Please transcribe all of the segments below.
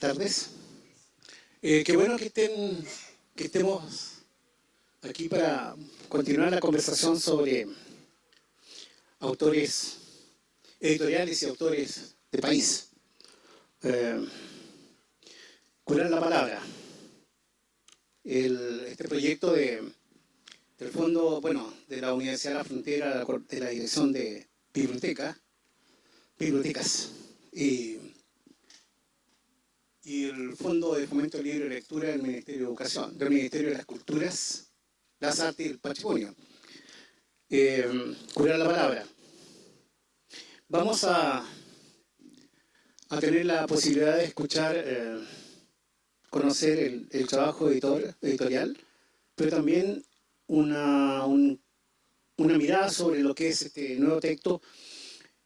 tardes. Eh, qué bueno que, estén, que estemos aquí para continuar la conversación sobre autores editoriales y autores de país. Eh, la palabra. este proyecto de, del fondo, bueno, de la Universidad de la Frontera, de la Dirección de Biblioteca, Bibliotecas, y y el Fondo de Fomento Libre de Lectura del Ministerio de Educación, del Ministerio de las Culturas, las Artes y el Patrimonio. Eh, la palabra. Vamos a, a tener la posibilidad de escuchar, eh, conocer el, trabajo editor, editorial, pero también una, una mirada sobre lo que es este nuevo texto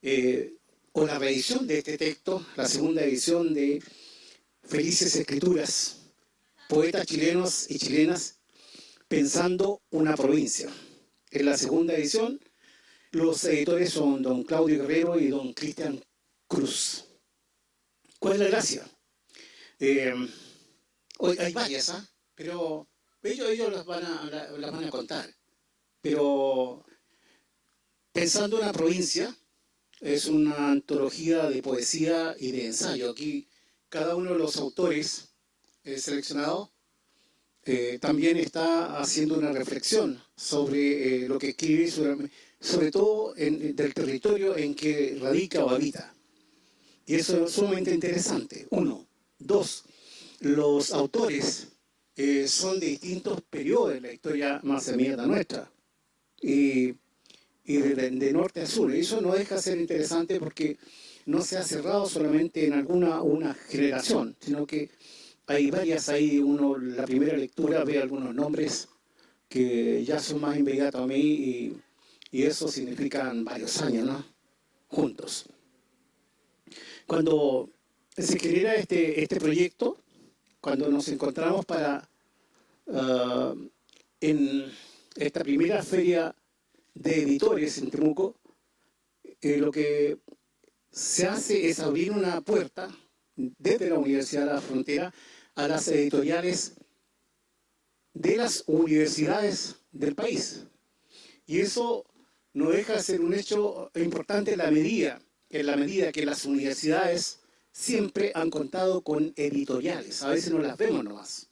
eh, o la reedición de este texto, la segunda edición de Felices Escrituras, poetas chilenos y chilenas pensando una provincia. En la segunda edición, los editores son don Claudio Guerrero y don Cristian Cruz. ¿Cuál es la gracia? Eh, hay varias, ¿ah? pero ellos, las, van a, las van contar. Pero pensando una provincia, es una antología de poesía y de ensayo. Aquí cada uno de los autores eh, seleccionados eh, también está haciendo una reflexión sobre eh, lo que escribe, sobre, todo en, del territorio en que radica o habita. Y eso es sumamente interesante. Uno. Dos, los autores son de distintos periodos de la historia más nuestra. Y, y de, de, norte a sur. Y eso no deja de ser interesante porque no se ha cerrado solamente en alguna una generación, sino que hay varias ahí, uno la primera lectura ve algunos nombres que ya son más inmediatos a mí y, eso significan varios años, ¿no? Juntos. Cuando se genera este, este proyecto, cuando nos encontramos para ah, en esta primera feria de editores en Temuco, eh, lo que se hace es abrir una puerta desde la Universidad de la Frontera a las editoriales de las universidades del país. Y eso no deja de ser un hecho importante en la medida, en la medida que las universidades siempre han contado con editoriales. A veces no las vemos nomás.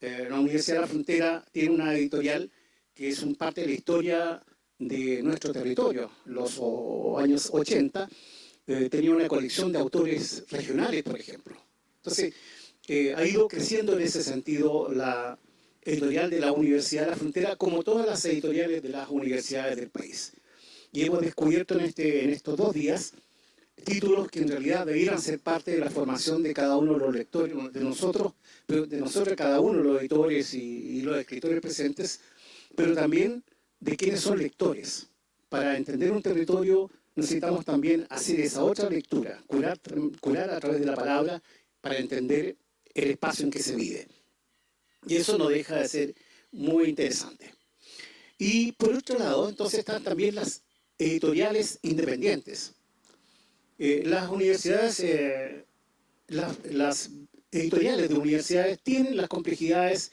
Eh, la Universidad de la Frontera tiene una editorial que es un parte de la historia de nuestro territorio, los años 80, eh, tenía una colección de autores regionales, por ejemplo. Entonces, eh, ha ido creciendo en ese sentido la editorial de la Universidad de la Frontera, como todas las editoriales de las universidades del país. Y hemos descubierto en, este, en estos dos días títulos que en realidad debieran ser parte de la formación de cada uno de los lectores, de nosotros, de nosotros cada uno, los editores y, y los escritores presentes, pero también de quienes son lectores, para entender un territorio necesitamos también hacer esa otra lectura, curar, curar a través de la palabra para entender el espacio en que se vive. Y eso no deja de ser muy interesante. Y por otro lado, entonces están también las editoriales independientes. Eh, las universidades, eh, las, editoriales de universidades tienen las complejidades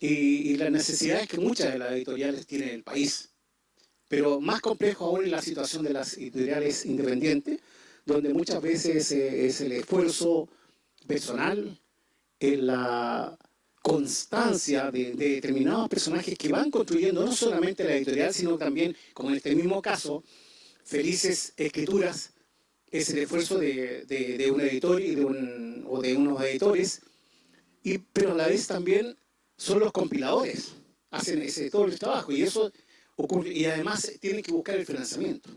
y, y, las necesidades que muchas de las editoriales tienen en el país pero más complejo aún es la situación de las editoriales independientes, donde muchas veces eh, es el esfuerzo personal, en la constancia de, determinados personajes que van construyendo no solamente la editorial, sino también, como en este mismo caso, Felices Escrituras, es el esfuerzo de, un editor y de un, o de unos editores, y, pero a la vez también son los compiladores, hacen ese, todo el trabajo, y eso y además tienen que buscar el financiamiento.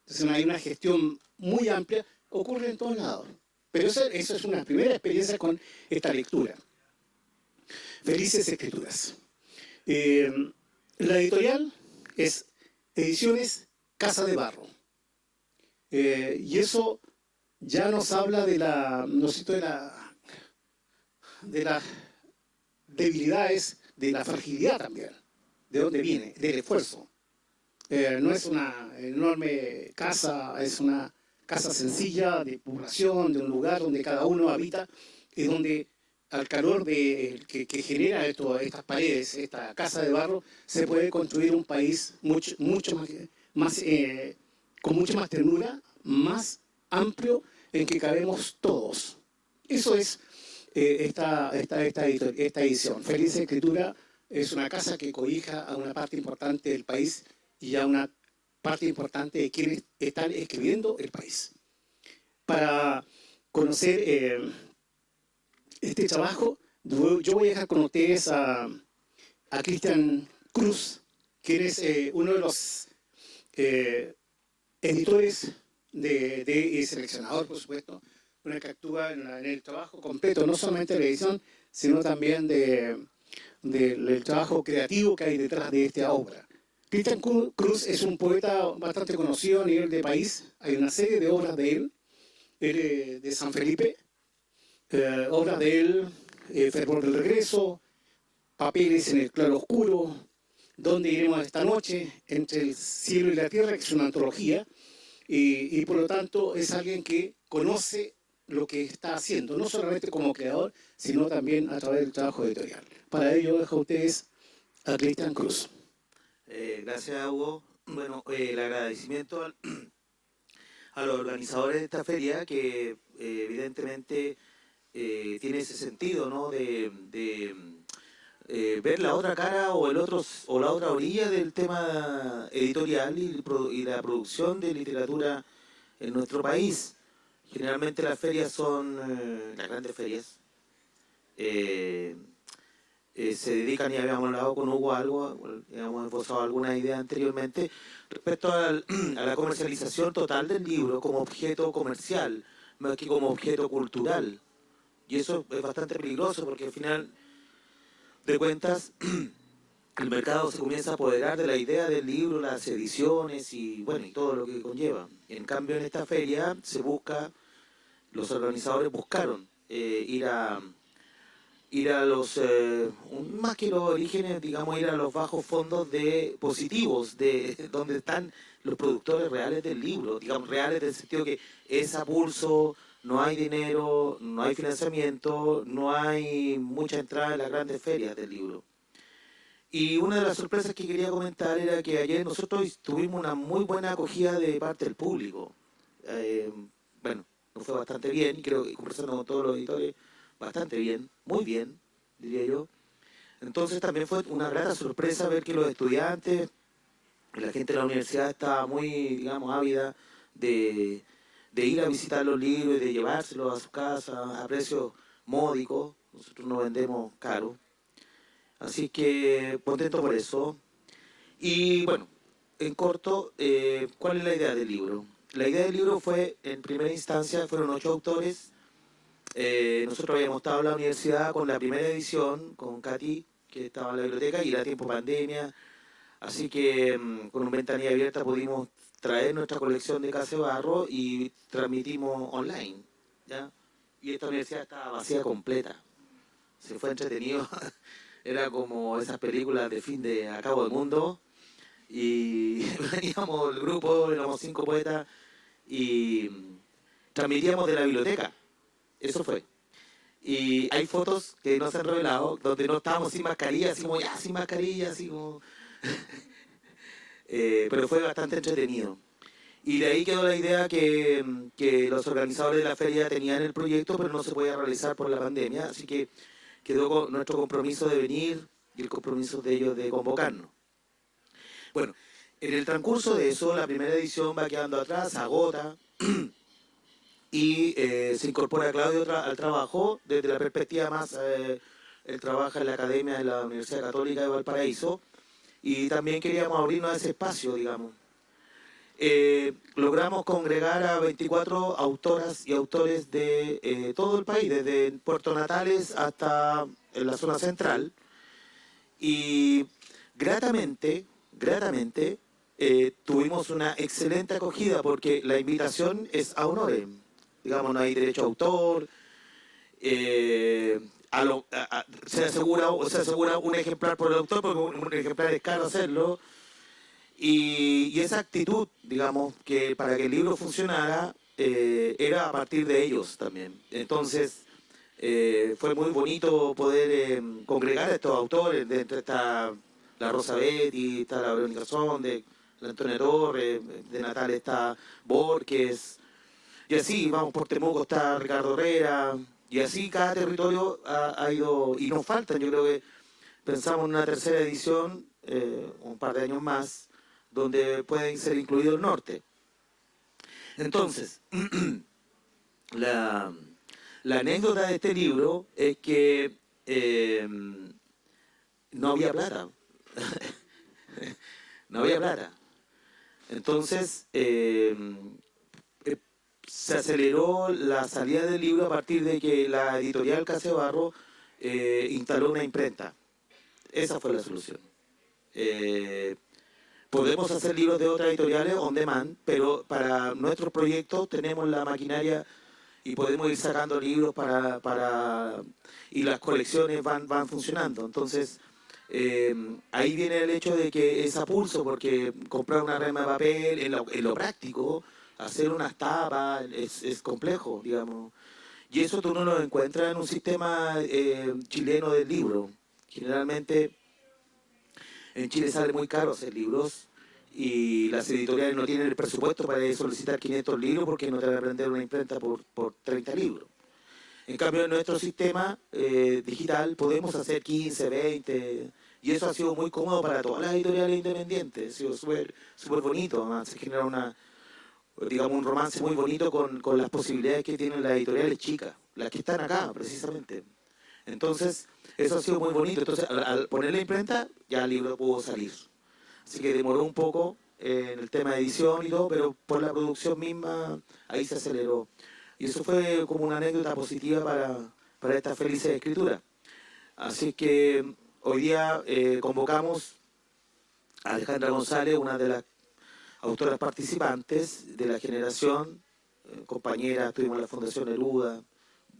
Entonces hay una gestión muy amplia, ocurre en todos lados. Pero eso, es una primera experiencia con esta lectura. Felices Escrituras. Eh, la editorial es Ediciones Casa de Barro. Eh, y eso ya nos habla de la, no de la, de las debilidades, de la fragilidad también de dónde viene, del esfuerzo. Eh, no es una enorme casa, es una casa sencilla de población, de un lugar donde cada uno habita y donde al calor de, que, genera esto, estas paredes, esta casa de barro, se puede construir un país mucho, mucho más, más eh, con mucha más ternura, más amplio, en que cabemos todos. Eso es eh, esta, esta, esta, esta edición. Feliz Escritura es una casa que cobija a una parte importante del país y a una parte importante de quienes están escribiendo el país. Para conocer eh, este trabajo, yo voy a dejar con ustedes a, a Cristian Cruz, que es eh, uno de los eh, editores de, seleccionador, por supuesto, una que actúa en, el trabajo completo, no solamente de la edición, sino también de, del trabajo creativo que hay detrás de esta obra. Cristian Cruz es un poeta bastante conocido a nivel de país, hay una serie de obras de él, él de San Felipe, eh, obras de él, eh, Fervor del Regreso, Papeles en el Claro Oscuro, Donde iremos esta noche? Entre el cielo y la tierra, que es una antología, y, y por lo tanto es alguien que conoce lo que está haciendo, no solamente como creador, sino también a través del trabajo editorial. Para ello dejo a ustedes a Cristian Cruz. Eh, gracias, Hugo. Bueno, eh, el agradecimiento a los organizadores de esta feria, que eh, evidentemente tiene ese sentido, ¿no? De, ver la otra cara o el otro o la otra orilla del tema editorial y, y la producción de literatura en nuestro país. Generalmente las ferias son las grandes ferias. Eh, se dedican y habíamos hablado con Hugo algo, habíamos esbozado alguna idea anteriormente, respecto a la comercialización total del libro como objeto comercial, más que como objeto cultural. Y eso es bastante peligroso porque al final de cuentas el mercado se comienza a apoderar de la idea del libro, las ediciones y bueno y todo lo que conlleva. En cambio en esta feria se busca, los organizadores buscaron eh, ir a ir a los, eh, más que los orígenes, digamos, ir a los bajos fondos de positivos, de donde están los productores reales del libro, digamos, reales en el sentido que es a pulso, no hay dinero, no hay financiamiento, no hay mucha entrada en las grandes ferias del libro. Y una de las sorpresas que quería comentar era que ayer nosotros tuvimos una muy buena acogida de parte del público. Eh, bueno, fue bastante bien, creo que conversando con todos los editores, bastante bien, muy bien, diría yo. Entonces también fue una grata sorpresa ver que los estudiantes, la gente de la universidad estaba muy, digamos, ávida de, ir a visitar los libros de llevárselos a su casa a precios módicos. Nosotros no vendemos caro. Así que contento por eso. Y bueno, en corto, eh, ¿cuál es la idea del libro? La idea del libro fue, en primera instancia, fueron ocho autores. Eh, nosotros habíamos estado en la universidad con la primera edición, con Katy, que estaba en la biblioteca, y era tiempo pandemia, así que mm, con una ventanilla abierta pudimos traer nuestra colección de Casa Barro y transmitimos online, ¿ya? Y esta universidad estaba vacía completa, se fue entretenido, era como esas películas de fin de Acabo del Mundo, y veníamos el grupo, éramos cinco poetas, y transmitíamos de la biblioteca, eso fue. Y hay fotos que no se han revelado, donde no estábamos sin mascarilla, así como ya sin mascarilla, así como... Eh, pero fue bastante entretenido. Y de ahí quedó la idea que, que, los organizadores de la feria tenían el proyecto, pero no se podía realizar por la pandemia, así que quedó nuestro compromiso de venir y el compromiso de ellos de convocarnos. Bueno, en el transcurso de eso, la primera edición va quedando atrás, agota, y eh, se incorpora Claudio al trabajo desde la perspectiva más, eh, él en la Academia de la Universidad Católica de Valparaíso y también queríamos abrirnos a ese espacio, digamos. Eh, logramos congregar a 24 autoras y autores de todo el país, desde Puerto Natales hasta en la zona central, y gratamente, gratamente, tuvimos una excelente acogida porque la invitación es a honores digamos, no hay derecho a autor, eh, se, asegura, se asegura un ejemplar por el autor, porque un, ejemplar es caro hacerlo, y, esa actitud, digamos, que para que el libro funcionara, eh, era a partir de ellos también. Entonces, Eh, fue muy bonito poder eh, congregar a estos autores, dentro está la Rosa Betty, está la Verónica Sonde, Antonio Torres, de Natal está Borges, y así, vamos, por Temuco está Ricardo Herrera, y así cada territorio ha, ido, y nos faltan, yo creo que pensamos en una tercera edición, eh, un par de años más, donde puede ser incluido el norte. Entonces, la, anécdota de este libro es que eh, no había plata. no había plata. Entonces, eh, se aceleró la salida del libro a partir de que la editorial Casebarro eh, instaló una imprenta. Esa fue la solución. Eh, podemos hacer libros de otras editoriales on demand, pero para nuestros proyectos tenemos la maquinaria y podemos ir sacando libros para, para y las colecciones van, van funcionando. Entonces, eh, ahí viene el hecho de que es a pulso, porque comprar una rema de papel en lo práctico hacer unas tapas es, complejo, digamos. Y eso tú no lo encuentras en un sistema eh, chileno del libro. Generalmente en Chile sale muy caro hacer libros y las editoriales no tienen el presupuesto para solicitar 500 libros porque no te van a vender una imprenta por, por 30 libros. En cambio, en nuestro sistema eh, digital podemos hacer 15, 20, y eso ha sido muy cómodo para todas las editoriales independientes. Ha sido súper bonito, además se genera una, digamos, un romance muy bonito con, con, las posibilidades que tienen las editoriales chicas, las que están acá, precisamente. Entonces, eso ha sido muy bonito. Entonces, al, poner la imprenta, ya el libro pudo salir. Así que demoró un poco en el tema de edición y todo, pero por la producción misma, ahí se aceleró. Y eso fue como una anécdota positiva para, para esta feliz escritura. Así que hoy día eh, convocamos a Alejandra González, una de las autoras participantes de la generación, eh, compañera, estuvimos en la Fundación Eruda,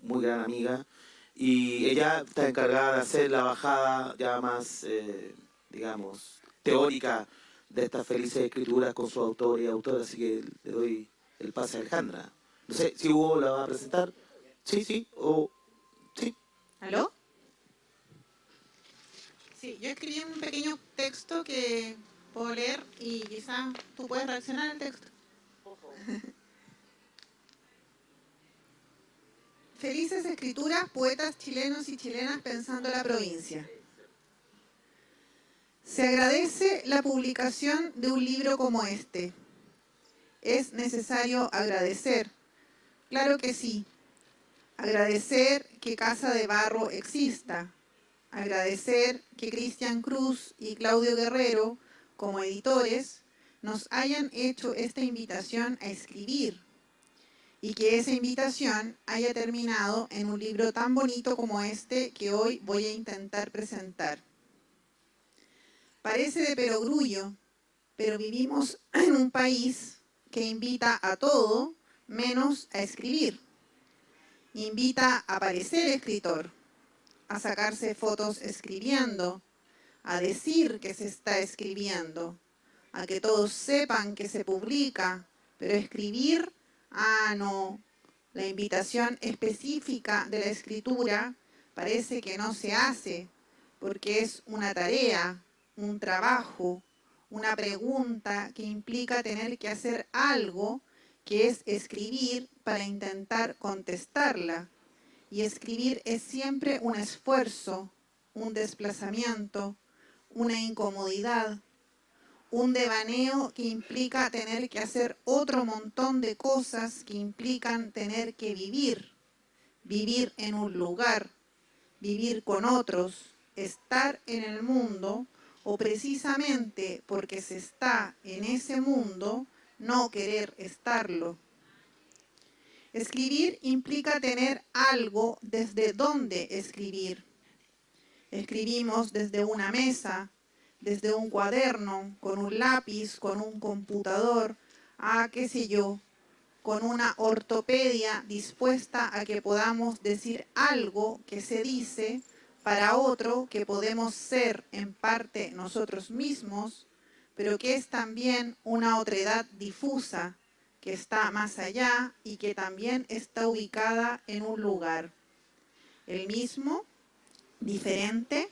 muy gran amiga, y ella está encargada de hacer la bajada ya más, eh, digamos, teórica de estas felices escrituras con su autor y autora, así que le doy el pase a Alejandra. No sé si Hugo la va a presentar. Sí, sí, o sí. ¿Aló? Sí, yo escribí un pequeño texto que puedo leer y quizás tú puedes reaccionar al texto. Felices escrituras, poetas chilenos y chilenas pensando la provincia. Se agradece la publicación de un libro como este. ¿Es necesario agradecer? Claro que sí. Agradecer que Casa de Barro exista. Agradecer que Cristian Cruz y Claudio Guerrero como editores nos hayan hecho esta invitación a escribir y que esa invitación haya terminado en un libro tan bonito como este que hoy voy a intentar presentar. Parece de perogrullo, pero vivimos en un país que invita a todo menos a escribir. Invita a parecer escritor, a sacarse fotos escribiendo, a decir que se está escribiendo, a que todos sepan que se publica, pero escribir, ah, no. La invitación específica de la escritura parece que no se hace, porque es una tarea, un trabajo, una pregunta que implica tener que hacer algo que es escribir para intentar contestarla. Y escribir es siempre un esfuerzo, un desplazamiento, una incomodidad, un devaneo que implica tener que hacer otro montón de cosas que implican tener que vivir, vivir en un lugar, vivir con otros, estar en el mundo o precisamente porque se está en ese mundo, no querer estarlo. Escribir implica tener algo desde donde escribir. Escribimos desde una mesa, desde un cuaderno, con un lápiz, con un computador, a qué sé yo, con una ortopedia dispuesta a que podamos decir algo que se dice para otro que podemos ser en parte nosotros mismos, pero que es también una otredad difusa que está más allá y que también está ubicada en un lugar. el mismo, diferente,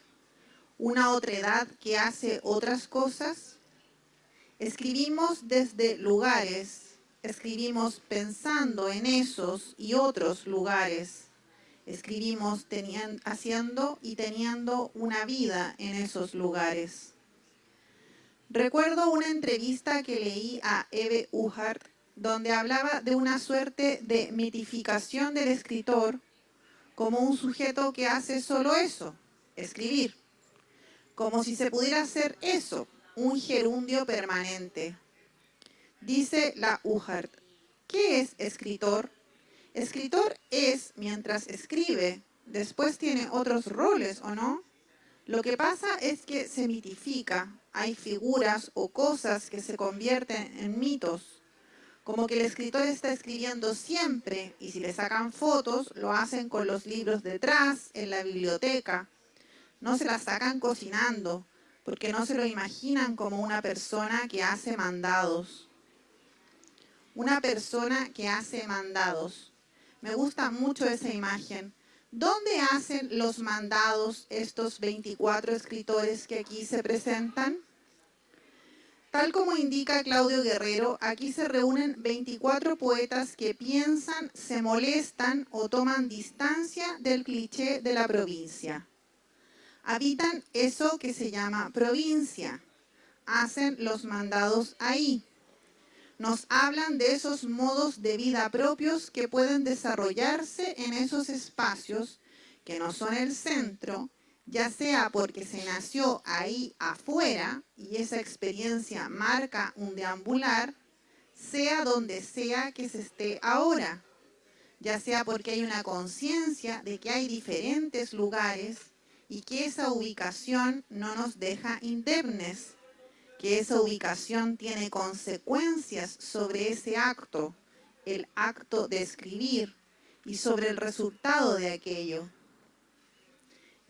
una otra edad que hace otras cosas. Escribimos desde lugares, escribimos pensando en esos y otros lugares. Escribimos haciendo y teniendo una vida en esos lugares. Recuerdo una entrevista que leí a Eve Uhart donde hablaba de una suerte de mitificación del escritor como un sujeto que hace solo eso, escribir. Como si se pudiera hacer eso, un gerundio permanente. Dice la Uhart, ¿qué es escritor? Escritor es mientras escribe, después tiene otros roles, ¿o no? Lo que pasa es que se mitifica, hay figuras o cosas que se convierten en mitos, como que el escritor está escribiendo siempre y si le sacan fotos lo hacen con los libros detrás, en la biblioteca. No se las sacan cocinando, porque no se lo imaginan como una persona que hace mandados. Una persona que hace mandados. Me gusta mucho esa imagen. ¿Dónde hacen los mandados estos 24 escritores que aquí se presentan? Tal como indica Claudio Guerrero, aquí se reúnen 24 poetas que piensan, se molestan o toman distancia del cliché de la provincia. Habitan eso que se llama provincia. Hacen los mandados ahí. Nos hablan de esos modos de vida propios que pueden desarrollarse en esos espacios que no son el centro, ya sea porque se nació ahí afuera y esa experiencia marca un deambular, sea donde sea que se esté ahora, ya sea porque hay una conciencia de que hay diferentes lugares y que esa ubicación no nos deja indemnes, que esa ubicación tiene consecuencias sobre ese acto, el acto de escribir, y sobre el resultado de aquello.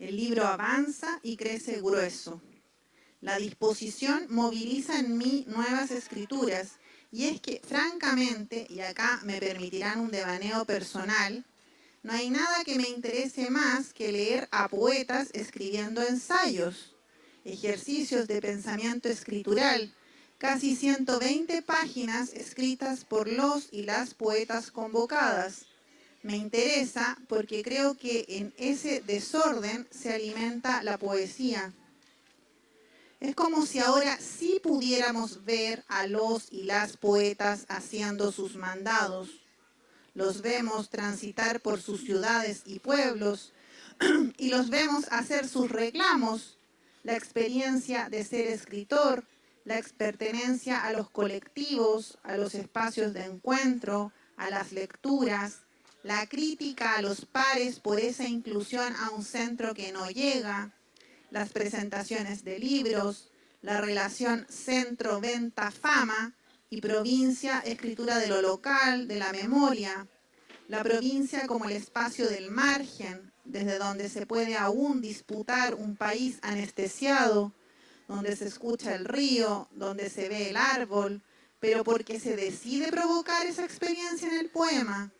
El libro avanza y crece grueso. La disposición moviliza en mí nuevas escrituras y es que, francamente, y acá me permitirán un devaneo personal, no hay nada que me interese más que leer a poetas escribiendo ensayos, ejercicios de pensamiento escritural, casi 120 páginas escritas por los y las poetas convocadas, me interesa porque creo que en ese desorden se alimenta la poesía. Es como si ahora sí pudiéramos ver a los y las poetas haciendo sus mandados. Los vemos transitar por sus ciudades y pueblos y los vemos hacer sus reclamos, la experiencia de ser escritor, la pertenencia a los colectivos, a los espacios de encuentro, a las lecturas, la crítica a los pares por esa inclusión a un centro que no llega, las presentaciones de libros, la relación centro-venta-fama y provincia-escritura de lo local, de la memoria, la provincia como el espacio del margen, desde donde se puede aún disputar un país anestesiado, donde se escucha el río, donde se ve el árbol, pero porque se decide provocar esa experiencia en el poema,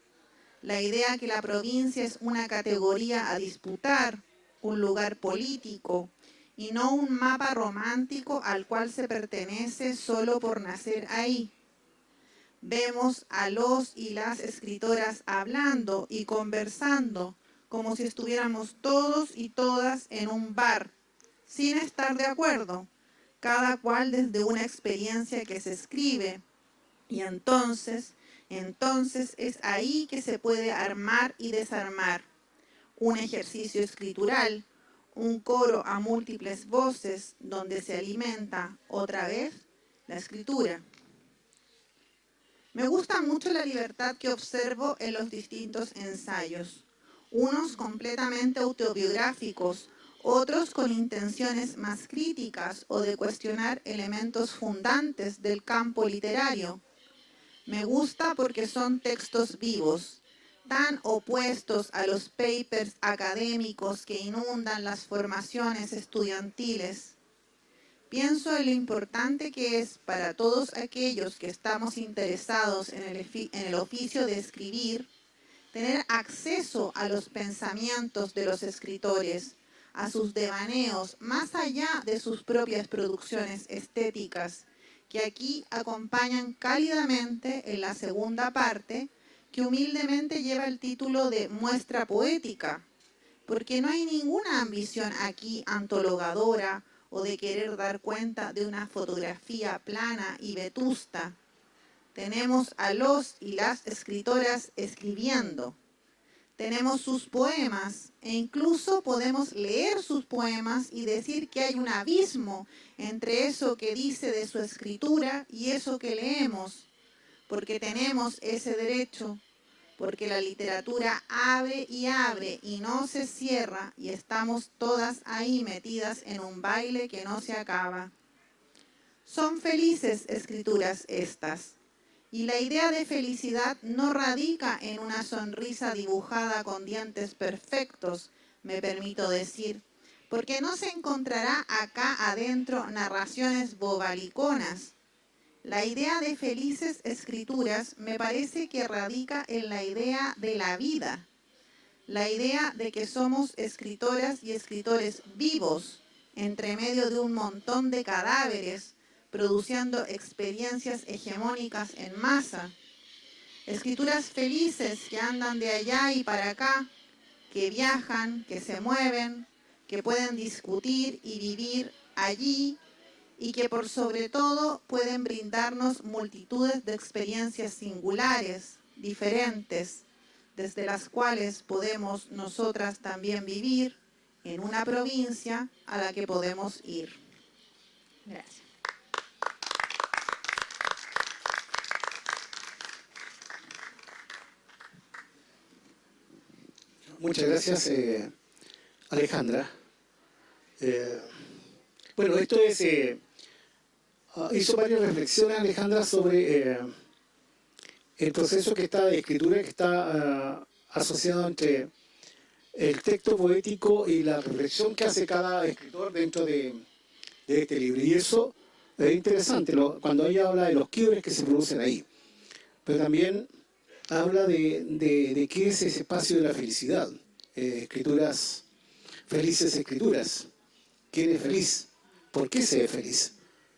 la idea que la provincia es una categoría a disputar, un lugar político, y no un mapa romántico al cual se pertenece solo por nacer ahí. Vemos a los y las escritoras hablando y conversando como si estuviéramos todos y todas en un bar, sin estar de acuerdo, cada cual desde una experiencia que se escribe. Y entonces entonces es ahí que se puede armar y desarmar. Un ejercicio escritural, un coro a múltiples voces donde se alimenta otra vez la escritura. Me gusta mucho la libertad que observo en los distintos ensayos, unos completamente autobiográficos, otros con intenciones más críticas o de cuestionar elementos fundantes del campo literario, me gusta porque son textos vivos, tan opuestos a los papers académicos que inundan las formaciones estudiantiles. Pienso en lo importante que es para todos aquellos que estamos interesados en el, en el oficio de escribir, tener acceso a los pensamientos de los escritores, a sus devaneos, más allá de sus propias producciones estéticas, que aquí acompañan cálidamente en la segunda parte, que humildemente lleva el título de Muestra Poética, porque no hay ninguna ambición aquí antologadora o de querer dar cuenta de una fotografía plana y vetusta. Tenemos a los y las escritoras escribiendo. Tenemos sus poemas e incluso podemos leer sus poemas y decir que hay un abismo entre eso que dice de su escritura y eso que leemos, porque tenemos ese derecho porque la literatura abre y abre y no se cierra y estamos todas ahí metidas en un baile que no se acaba. Son felices escrituras estas, y la idea de felicidad no radica en una sonrisa dibujada con dientes perfectos, me permito decir, porque no se encontrará acá adentro narraciones bobaliconas, la idea de felices escrituras me parece que radica en la idea de la vida, la idea de que somos escritoras y escritores vivos entre medio de un montón de cadáveres, produciendo experiencias hegemónicas en masa. Escrituras felices que andan de allá y para acá, que viajan, que se mueven, que pueden discutir y vivir allí y que por sobre todo pueden brindarnos multitudes de experiencias singulares, diferentes, desde las cuales podemos nosotras también vivir en una provincia a la que podemos ir. Gracias. Muchas gracias, eh, Alejandra. Eh, bueno, esto es eh, Ah, hizo varias reflexiones Alejandra sobre eh, el proceso que está de escritura que está ah, asociado entre el texto poético y la reflexión que hace cada escritor dentro de, este libro. Y eso es interesante cuando ella habla de los quiebres que se producen ahí. Pero también habla de, qué es ese espacio de la felicidad. Eh, escrituras, felices escrituras. ¿Quién es feliz? ¿Por qué se es feliz?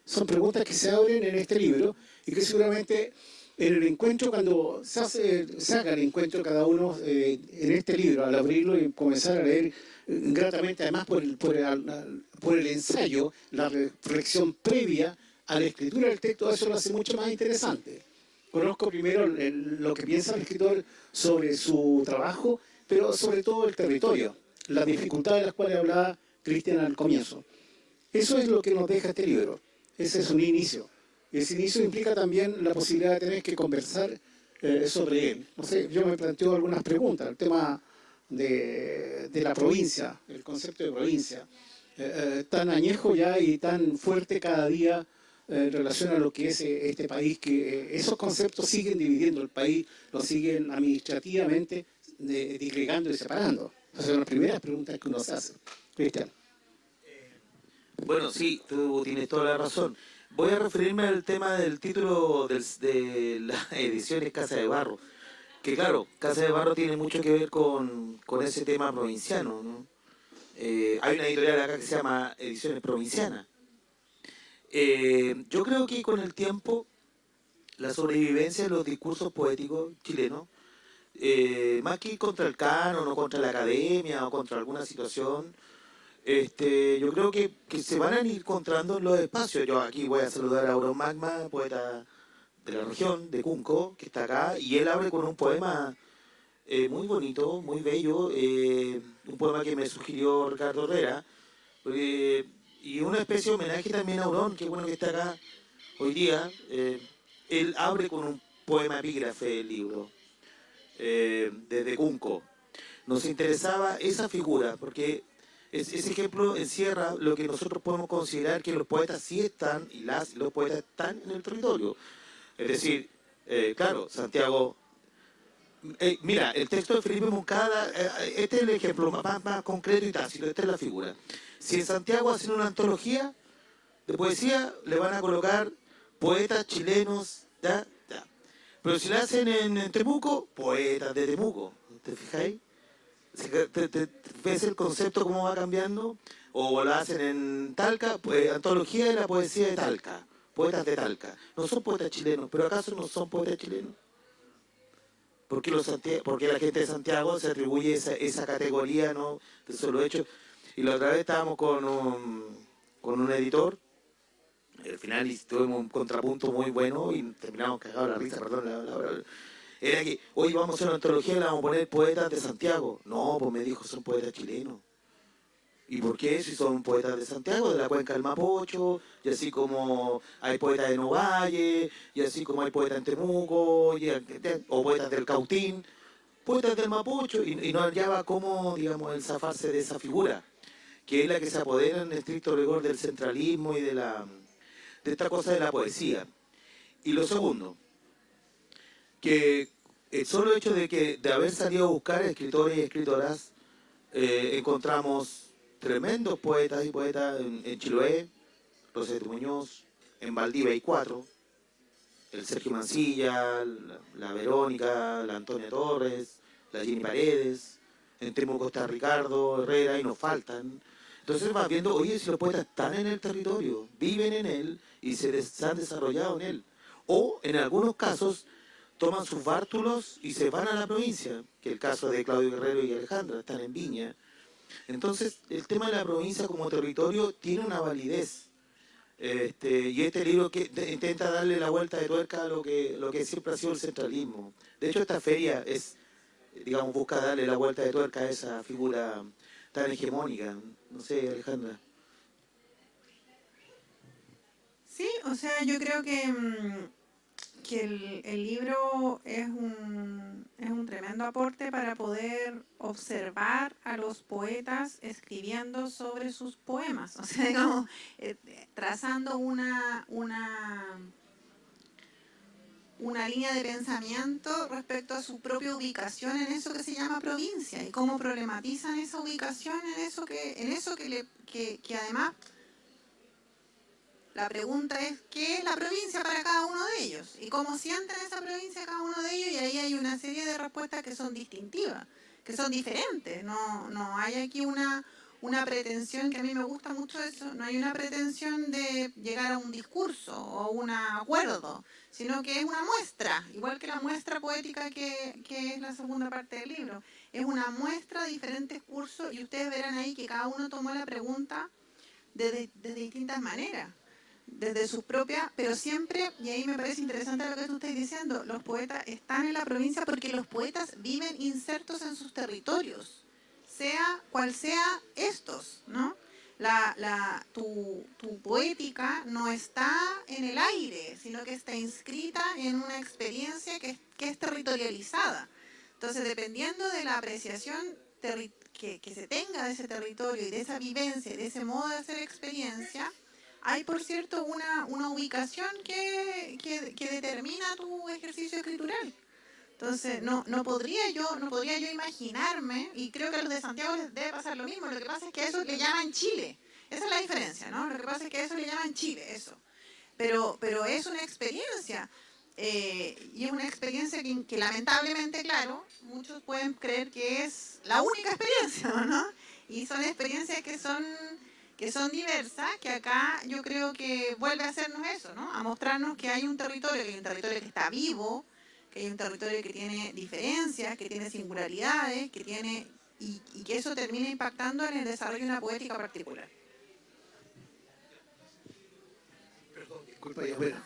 Son preguntas que se abren en este libro y que seguramente en el encuentro, cuando se, hace, el encuentro cada uno eh, en este libro, al abrirlo y comenzar a leer eh, gratamente, además por el, por, el, ensayo, la reflexión previa a la escritura del texto, eso lo hace mucho más interesante. Conozco primero lo que piensa el escritor sobre su trabajo, pero sobre todo el territorio, las dificultades de las cuales hablaba Cristian al comienzo. Eso es lo que nos deja este libro. Ese es un inicio. Ese inicio implica también la posibilidad de tener que conversar eh, sobre él. No sé, yo me planteo algunas preguntas. El tema de, la provincia, el concepto de provincia, eh, eh, tan añejo ya y tan fuerte cada día en relación a lo que es este país, que esos conceptos siguen dividiendo el país, lo siguen administrativamente disgregando y separando. Esas son las primeras preguntas que uno se hace. Cristian. Bueno, sí, tú tienes toda la razón. Voy a referirme al tema del título de las ediciones Casa de Barro. Que claro, Casa de Barro tiene mucho que ver con, ese tema provinciano. ¿no? Eh, hay una editorial acá que se llama Ediciones Provincianas. Eh, yo creo que con el tiempo, la sobrevivencia de los discursos poéticos chilenos, eh, más que contra el canon o contra la academia o contra alguna situación, este, yo creo que, se van a ir encontrando en los espacios. Yo aquí voy a saludar a Euromagma, poeta de la región, de Cunco, que está acá, y él abre con un poema eh, muy bonito, muy bello, eh, un poema que me sugirió Ricardo Herrera, y una especie de homenaje también a Aurón, que bueno que está acá hoy día. Eh, él abre con un poema epígrafe del libro, desde Cunco. Nos interesaba esa figura, porque ese ejemplo encierra lo que nosotros podemos considerar que los poetas sí están, y las los poetas están en el territorio. Es decir, eh, claro, Santiago... Eh, mira, el texto de Felipe Moncada, eh, este es el ejemplo más, más, concreto y tácito, esta es la figura. Si en Santiago hacen una antología de poesía, le van a colocar poetas chilenos, ¿ya? Pero si la hacen en, Temuco, poetas de Temuco. ¿te fijáis? ¿Te, te, ves el concepto cómo va cambiando? O lo hacen en Talca, pues, antología de la poesía de Talca, poetas de Talca. No son poetas chilenos, pero ¿acaso no son poetas chilenos? ¿Por qué, los porque la gente de Santiago se atribuye esa, esa categoría ¿no? de solo hecho? Y la otra vez estábamos con un, con un editor, al final tuvimos un contrapunto muy bueno y terminamos cagados la risa, perdón, la, la, era que hoy vamos a hacer una antología y le vamos a poner poetas de Santiago. No, pues me dijo, son poetas chilenos. ¿Y por qué? Si son poetas de Santiago, de la cuenca del Mapocho, y así como hay poetas de Novalle, y así como hay poetas en Temuco, o poetas del Cautín, poetas del Mapocho, y, no hallaba cómo, digamos, el zafarse de esa figura, que es la que se apodera en estricto rigor del centralismo y de, la, de esta cosa de la poesía. Y lo segundo, que el solo hecho de que de haber salido a buscar escritores y escritoras, eh, encontramos tremendos poetas y poetas en, Chiloé, Rosete Muñoz, en Valdivia hay cuatro, el Sergio Mancilla, la, Verónica, la Antonia Torres, la Jenny Paredes, en Temuco está Ricardo Herrera y nos faltan. Entonces vas viendo, oye, si los poetas están en el territorio, viven en él y se, se han desarrollado en él. O en algunos casos toman sus bártulos y se van a la provincia, que el caso de Claudio Guerrero y Alejandra, están en Viña. Entonces, el tema de la provincia como territorio tiene una validez. Este, y este libro que intenta darle la vuelta de tuerca a lo que, lo que siempre ha sido el centralismo. De hecho, esta feria es, digamos, busca darle la vuelta de tuerca a esa figura tan hegemónica. No sé, Alejandra. Sí, o sea, yo creo que... Mm, que el, libro es un, es un tremendo aporte para poder observar a los poetas escribiendo sobre sus poemas, o sea, digamos, eh, trazando una, una, una línea de pensamiento respecto a su propia ubicación en eso que se llama provincia y cómo problematizan esa ubicación en eso que, en eso que, le, que, que además la pregunta es, ¿qué es la provincia para cada uno de ellos? ¿Y cómo sienten esa provincia cada uno de ellos? Y ahí hay una serie de respuestas que son distintivas, que son diferentes. No, no hay aquí una, una pretensión, que a mí me gusta mucho eso, no hay una pretensión de llegar a un discurso o un acuerdo, sino que es una muestra, igual que la muestra poética que, es la segunda parte del libro. Es una muestra de diferentes cursos y ustedes verán ahí que cada uno tomó la pregunta de, de distintas maneras desde sus propias, pero siempre, y ahí me parece interesante lo que tú estás diciendo, los poetas están en la provincia porque los poetas viven insertos en sus territorios, sea cual sea estos, ¿no? La, tu, tu poética no está en el aire, sino que está inscrita en una experiencia que, que es territorializada. Entonces, dependiendo de la apreciación que, que se tenga de ese territorio y de esa vivencia, de ese modo de hacer experiencia, hay, por cierto, una, una ubicación que, que, determina tu ejercicio escritural. Entonces, no, no, podría yo, no podría yo imaginarme, y creo que a los de Santiago les debe pasar lo mismo, lo que pasa es que eso le llaman Chile. Esa es la diferencia, ¿no? Lo que pasa es que eso le llaman Chile, eso. Pero, pero es una experiencia. Eh, y es una experiencia que, lamentablemente, claro, muchos pueden creer que es la única experiencia, ¿no? Y son experiencias que son que son diversas, que acá yo creo que vuelve a hacernos eso, ¿no? A mostrarnos que hay un territorio, que un territorio que está vivo, que hay un territorio que tiene diferencias, que tiene singularidades, que tiene y, que eso termina impactando en el desarrollo de una poética particular. Perdón, disculpa, bueno,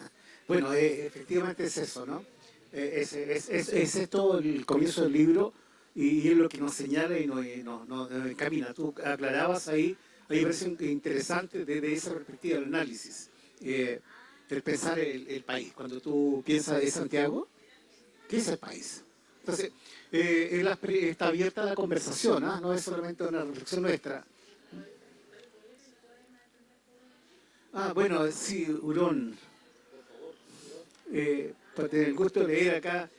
bueno eh, efectivamente es eso, ¿no? Eh, es, es, es, es, esto el comienzo del libro y, es lo que nos señala y nos, nos, nos encamina. Tú aclarabas ahí a mí me parece interesante desde esa perspectiva el análisis, eh, el pensar el, país. Cuando tú piensas de Santiago, ¿qué es el país? Entonces, eh, está abierta la conversación, ¿ah? no es solamente una reflexión nuestra. Ah, bueno, sí, Hurón. Eh, para tener el gusto de leer acá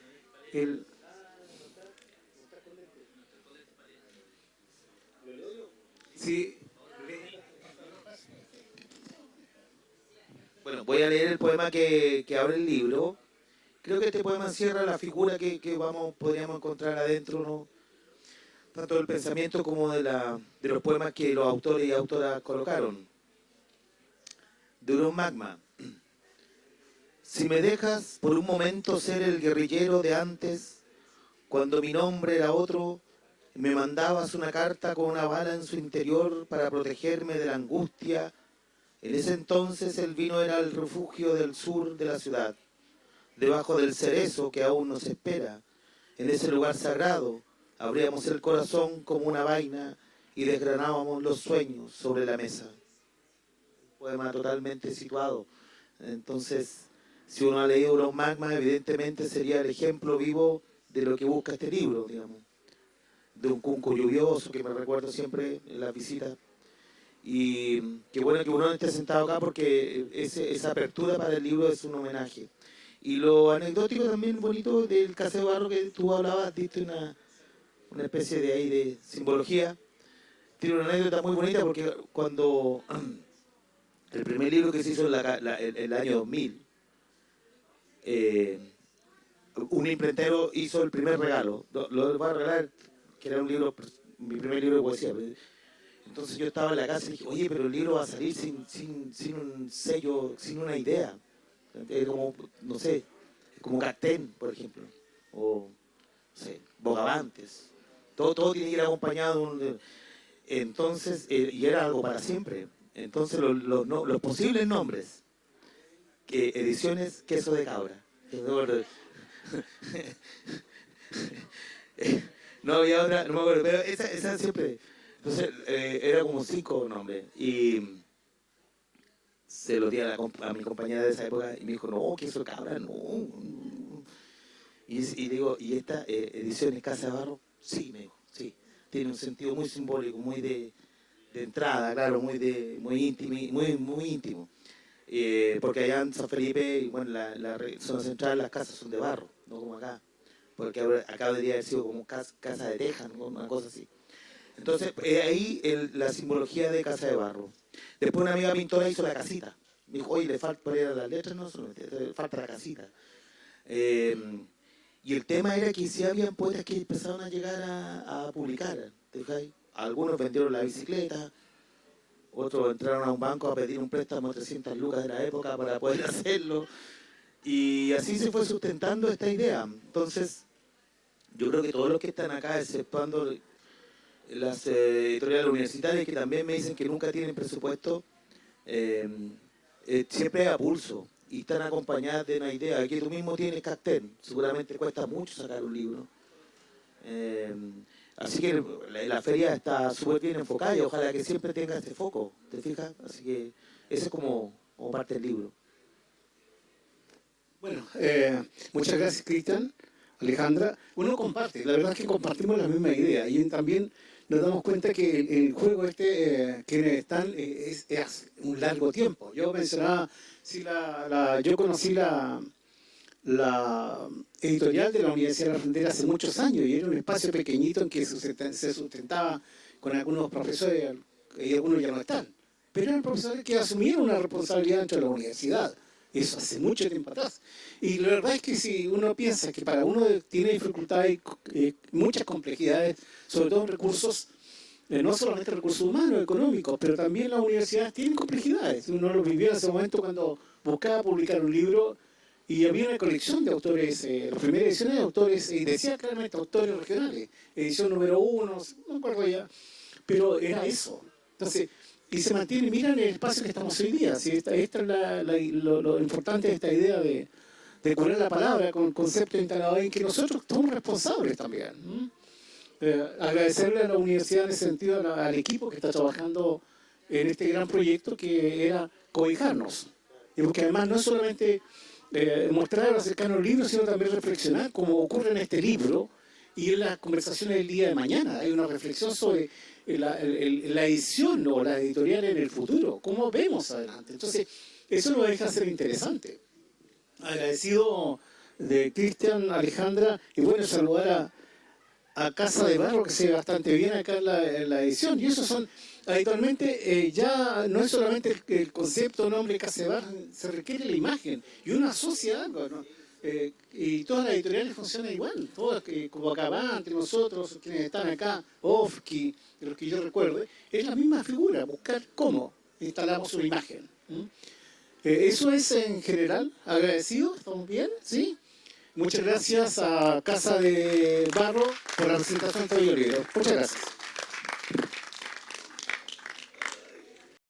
el... Sí, Bueno, voy a leer el poema que, abre el libro. Creo que este poema encierra la figura que, vamos, podríamos encontrar adentro, ¿no? tanto del pensamiento como de, la, de los poemas que los autores y autoras colocaron. Un magma. Si me dejas por un momento ser el guerrillero de antes, cuando mi nombre era otro, me mandabas una carta con una bala en su interior para protegerme de la angustia. En ese entonces el vino era el refugio del sur de la ciudad, debajo del cerezo que aún nos espera. En ese lugar sagrado abríamos el corazón como una vaina y desgranábamos los sueños sobre la mesa. Un poema totalmente situado. Entonces, si uno ha leído los magmas, evidentemente sería el ejemplo vivo de lo que busca este libro, digamos de un cunco lluvioso que me recuerdo siempre en la visita. Y qué bueno que uno esté sentado acá porque esa apertura para el libro es un homenaje. Y lo anecdótico también bonito del Caseo Barro que tú hablabas, diste una, una especie de ahí de simbología. Tiene una anécdota muy bonita porque cuando el primer libro que se hizo en el, año 2000, eh, un imprentero hizo el primer regalo. Lo, lo va a regalar que era un libro, mi primer libro de poesía. Entonces yo estaba en la casa y dije, oye, pero el libro va a salir sin, sin, sin un sello, sin una idea. Es como, no sé, como Cactén, por ejemplo, o, no sé, Bogavantes. Todo, todo tiene que ir acompañado. Entonces, eh, y era algo para siempre. Entonces, los, los, los posibles nombres, que ediciones queso de cabra. No había otra, no me acuerdo, pero esa, esa siempre. Entonces, eh, era como cinco nombres. Y se lo di a, a, mi compañera de esa época y me dijo, no, que eso cabra, no. Y, digo, ¿y esta eh, edición es Casa de Barro? Sí, me dijo, sí. Tiene un sentido muy simbólico, muy de, entrada, claro, muy, de, muy, íntimo, muy, muy íntimo. Eh, porque allá en San Felipe, bueno, la, la zona central, las casas son de barro, no como acá porque acá debería haber sido como casa, de teja, una cosa así. Entonces, eh, ahí la simbología de casa de barro. Después una amiga pintora hizo la casita. Me dijo, oye, le falta las letras, no, falta la casita. Em, y el tema era que sí habían poetas que empezaron a llegar a, publicar. Algunos vendieron la bicicleta, otros entraron a un banco a pedir un préstamo de 300 lucas de la época para poder hacerlo. Y así se fue sustentando esta idea. Entonces, yo creo que todos los que están acá, exceptuando las eh, editoriales universitarias que también me dicen que nunca tienen presupuesto, eh, eh, siempre a pulso y están acompañadas de una idea. que tú mismo tienes Cacten, seguramente cuesta mucho sacar un libro. así que la, feria está súper bien enfocada y ojalá que siempre tenga este foco, ¿te fijas? Así que ese es como, como parte del libro. Bueno, muchas gracias, Cristian. Alejandra, uno comparte, la verdad es que compartimos la misma idea y también nos damos cuenta que el, juego este, eh, que están, eh, es, un largo tiempo. Yo mencionaba, si la, yo conocí la, editorial de la Universidad de la Frontera hace muchos años y era un espacio pequeñito en que se sustentaba con algunos profesores y algunos ya no están. Pero eran profesores que asumieron una responsabilidad dentro de la universidad eso hace mucho tiempo atrás. Y la verdad es que si uno piensa que para uno tiene dificultades, eh, muchas complejidades, sobre todo en recursos, eh, no solamente recursos humanos, económicos, pero también las universidades tienen complejidades. Uno lo vivió en ese momento cuando buscaba publicar un libro y había una colección de autores, eh, las primeras ediciones de autores, y decía claramente autores regionales, edición número uno, no me acuerdo ya, pero era eso. Entonces, y se mantiene, mira en el espacio que estamos hoy día. Si esta, esta es lo, importante de esta idea de, de poner la palabra con concepto instalado en que nosotros somos responsables también. Eh, agradecerle a la universidad en ese sentido, al, equipo que está trabajando en este gran proyecto que era cobijarnos. Y porque además no es solamente eh, mostrar acercarnos al libro, sino también reflexionar, como ocurre en este libro y en las conversaciones del día de mañana. Hay una reflexión sobre la, edición o la editorial en el futuro, cómo vemos adelante. Entonces, eso lo deja ser interesante. Agradecido de Cristian, Alejandra, y bueno, saludar a, Casa de Barro, que se ve bastante bien acá en la, edición. Y eso son, habitualmente, eh, ya no es solamente el, concepto, nombre Casa de Barro, se requiere la imagen. Y una asocia algo, Eh, y todas las editoriales funcionan igual, todas, eh, como Acabante, nosotros, quienes están acá, Ofki, de los que yo recuerde, es la misma figura, buscar cómo instalamos una imagen. Eh, eso es en general, agradecido, ¿estamos bien? ¿Sí? Muchas gracias a Casa de Barro por la presentación de este. Muchas gracias.